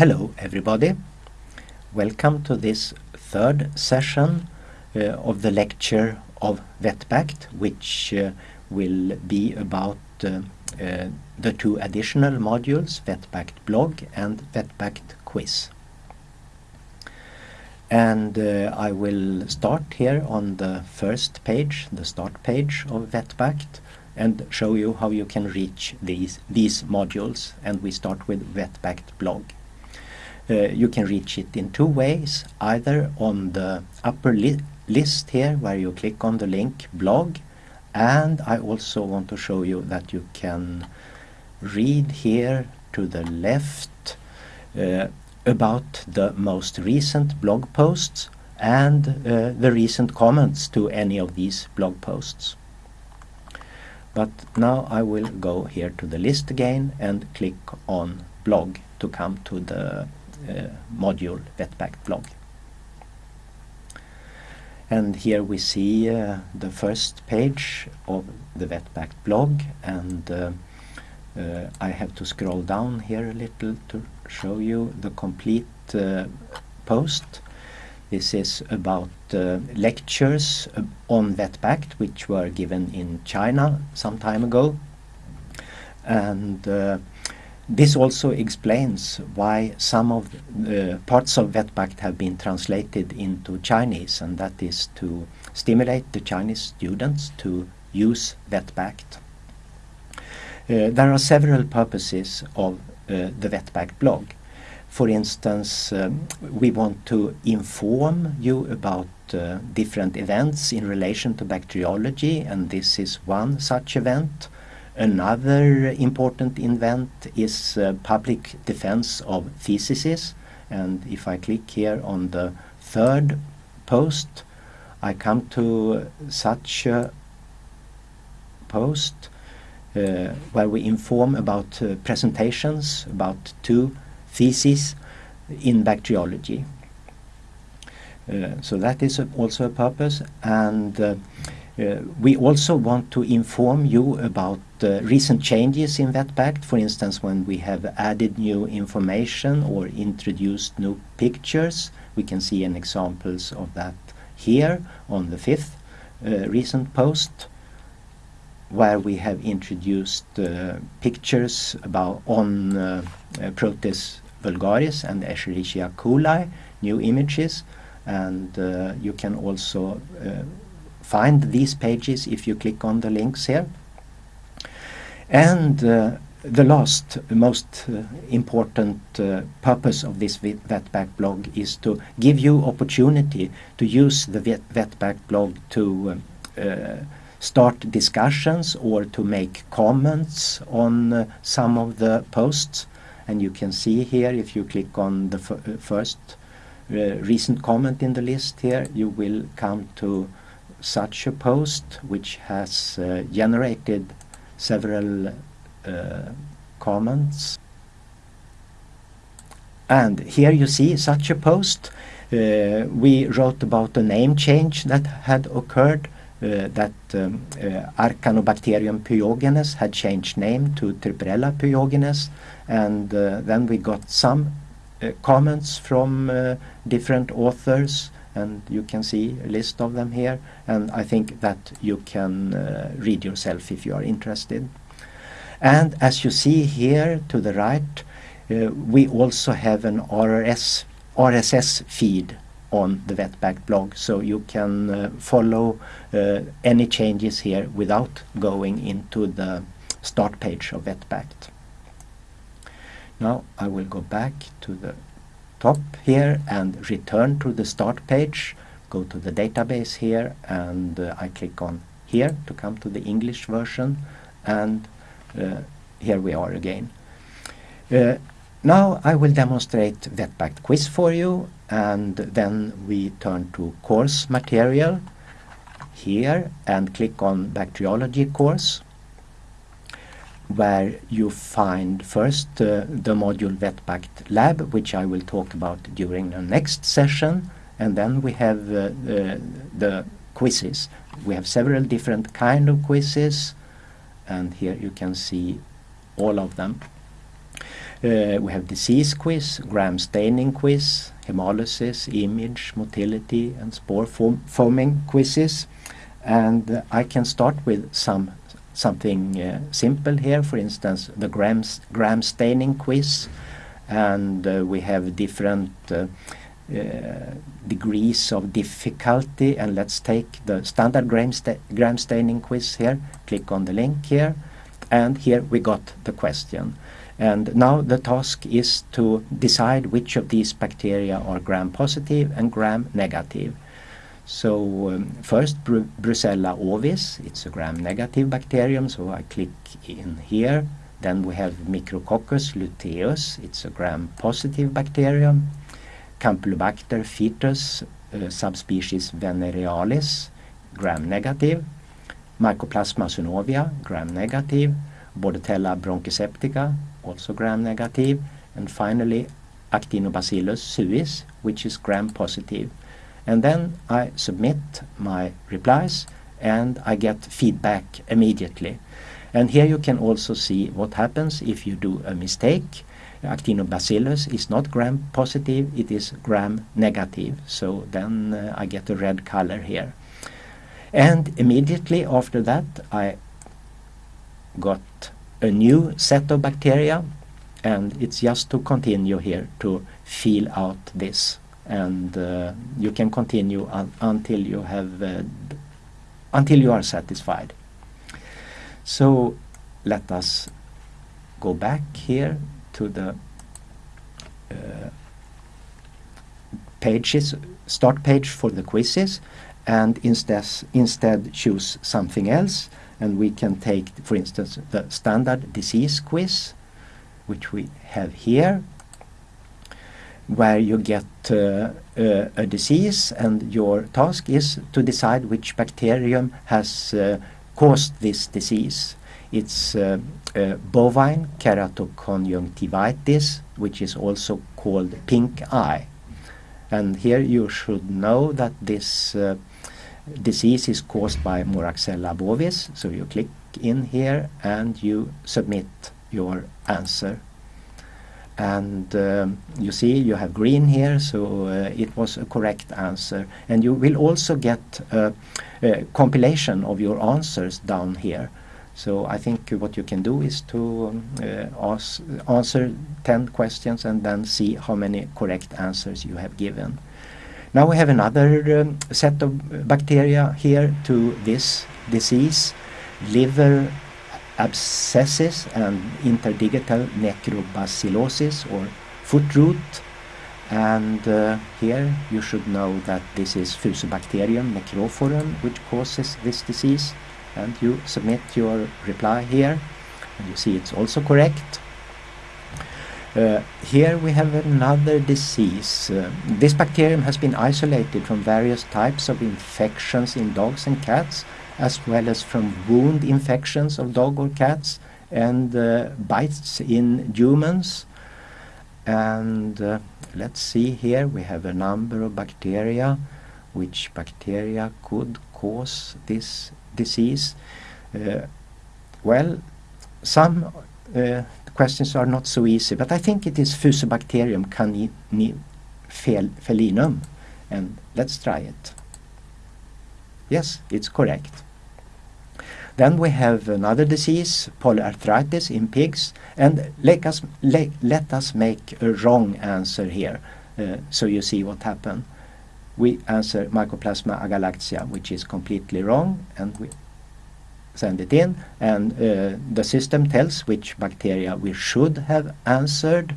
Hello everybody. Welcome to this third session uh, of the lecture of VetBact which uh, will be about uh, uh the two additional modules VetBact blog and VetBact quiz. And uh, I will start here on the first page, the start page of VetBact and show you how you can reach these, these modules and we start with VetBact blog. Uh, you can reach it in two ways, either on the upper li list here where you click on the link blog and I also want to show you that you can read here to the left uh, about the most recent blog posts and uh, the recent comments to any of these blog posts. But now I will go here to the list again and click on blog to come to the module VetBact blog. And here we see uh, the first page of the VetBact blog and uh, uh, I have to scroll down here a little to show you the complete uh, post. This is about uh, lectures on VetBact which were given in China some time ago and this also explains why some of the parts of VetBact have been translated into Chinese and that is to stimulate the Chinese students to use VetBact. Uh, there are several purposes of uh, the VetBact blog. For instance, um, we want to inform you about uh, different events in relation to bacteriology and this is one such event. Another important event is uh, public defense of theses and if I click here on the third post I come to such a post uh, where we inform about uh, presentations about two theses in bacteriology. Uh, so that is also a purpose and uh, we also want to inform you about uh, recent changes in VetBact, for instance when we have added new information or introduced new pictures. We can see an examples of that here on the fifth uh, recent post where we have introduced uh, pictures about on uh, uh, Proteus vulgaris and Escherichia coli, new images and you can also find these pages if you click on the links here. And uh, the last, most uh, important uh, purpose of this VetBact blog is to give you opportunity to use the Vet VetBact blog to uh, start discussions or to make comments on uh, some of the posts. And you can see here, if you click on the uh, first recent comment in the list here, you will come to such a post which has uh, generated several uh, comments. And here you see such a post. Uh, we wrote about a name change that had occurred uh, that um, uh, Arcanobacterium pyogenes had changed name to Trueperella pyogenes. And uh, then we got some comments from different authors and you can see a list of them here and I think that you can uh, read yourself if you are interested. And as you see here to the right uh, we also have an RRS, RSS feed on the VetBact blog so you can uh, follow uh, any changes here without going into the start page of VetBact. Now I will go back to the top here and return to the start page go to the database here and uh, I click on here to come to the English version and uh, here we are again. Uh, now I will demonstrate that VetBact quiz for you and then we turn to course material here and click on bacteriology course where you find first uh, the module VetBact Lab, which I will talk about during the next session, and then we have uh, the, the quizzes. We have several different kind of quizzes, and here you can see all of them. Uh, we have disease quiz, gram staining quiz, hemolysis, image, motility, and spore form forming quizzes. And uh, I can start with some something uh, simple here. For instance, the gram, gram staining quiz, and uh, we have different uh, uh, degrees of difficulty. And let's take the standard gram, sta gram staining quiz here. Click on the link here, and here we got the question. And now the task is to decide which of these bacteria are gram positive and gram negative. So um, first Bru Brucella ovis, it's a gram-negative bacterium, so I click in here. Then we have Micrococcus luteus, it's a gram-positive bacterium. Campylobacter fetus, uh, subspecies venerealis, gram-negative. Mycoplasma synovia, gram-negative. Bordetella bronchiseptica, also gram-negative. And finally, Actinobacillus suis, which is gram-positive. And then I submit my replies and I get feedback immediately. And here you can also see what happens if you do a mistake. Actinobacillus is not gram positive, it is gram negative. So then uh, I get a red color here. And immediately after that I got a new set of bacteria and it's just to continue here to fill out this and uh, you can continue un until you have uh, until you are satisfied. So let us go back here to the uh, pages start page for the quizzes and instead instead choose something else and we can take for instance the standard disease quiz which we have here where you get uh, uh, a disease and your task is to decide which bacterium has uh, caused this disease. It's uh, uh, bovine keratoconjunctivitis, which is also called pink eye. And here you should know that this uh, disease is caused by Moraxella bovis. So you click in here and you submit your answer and um, you see you have green here so uh, it was a correct answer and you will also get a, a, compilation of your answers down here so I think what you can do is to um, uh, ask, answer 10 questions and then see how many correct answers you have given. Now we have another um, set of bacteria here to this disease, liver abscesses and interdigital necrobacillosis or foot rot. And uh, here you should know that this is Fusobacterium necrophorum which causes this disease. And you submit your reply here. And you see it's also correct. Uh, here we have another disease. Uh, this bacterium has been isolated from various types of infections in dogs and cats as well as from wound infections of dog or cats and uh, bites in humans. And uh, let's see here, we have a number of bacteria. Which bacteria could cause this disease? Uh, well, some uh, questions are not so easy, but I think it is Fusobacterium canifelinum. And let's try it. Yes, it's correct. Then we have another disease, polyarthritis in pigs, and let us, let, let us make a wrong answer here, uh, so you see what happened. We answer Mycoplasma agalactiae, which is completely wrong, and we send it in, and uh, the system tells which bacteria we should have answered,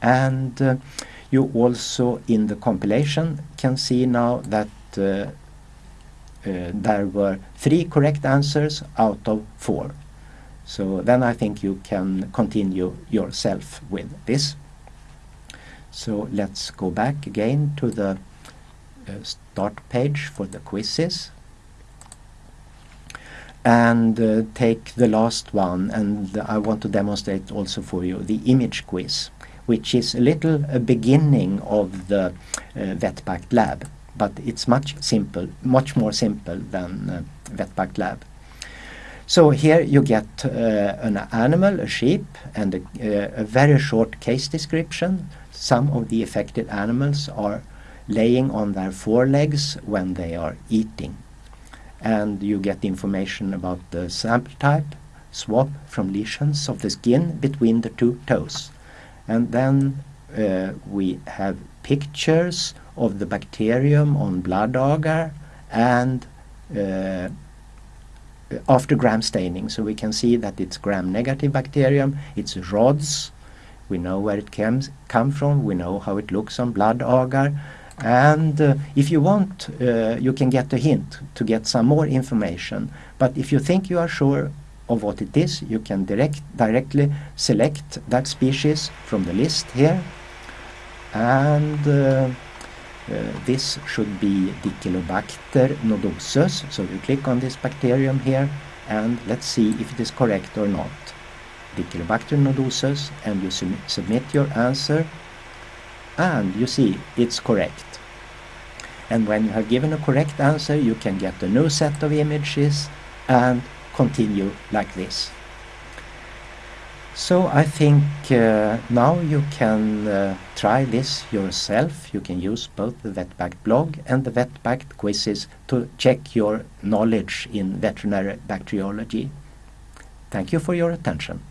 and uh, you also in the compilation can see now that uh, uh, there were three correct answers out of four. So then I think you can continue yourself with this. So let's go back again to the uh, start page for the quizzes and uh, take the last one and I want to demonstrate also for you the image quiz which is a little a beginning of the uh, lab but it's much simple, much more simple than uh, Lab. So here you get uh, an animal, a sheep, and a, uh, a, very short case description. Some of the affected animals are laying on their forelegs when they are eating. And you get information about the sample type, swab from lesions of the skin between the two toes. And then uh, we have pictures of the bacterium on blood agar and uh, after gram staining. So we can see that it's gram-negative bacterium, it's rods, we know where it comes come from, we know how it looks on blood agar, and uh, if you want, uh, you can get a hint to get some more information. But if you think you are sure of what it is, you can direct, directly select that species from the list here. And uh, uh, this should be Dichelobacter nodosus. So you click on this bacterium here and let's see if it is correct or not. Dichelobacter nodosus and you sum submit your answer and you see it's correct. And when you have given a correct answer you can get a new set of images and continue like this. So I think uh, now you can uh, try this yourself. You can use both the VetBact blog and the VetBact quizzes to check your knowledge in veterinary bacteriology. Thank you for your attention.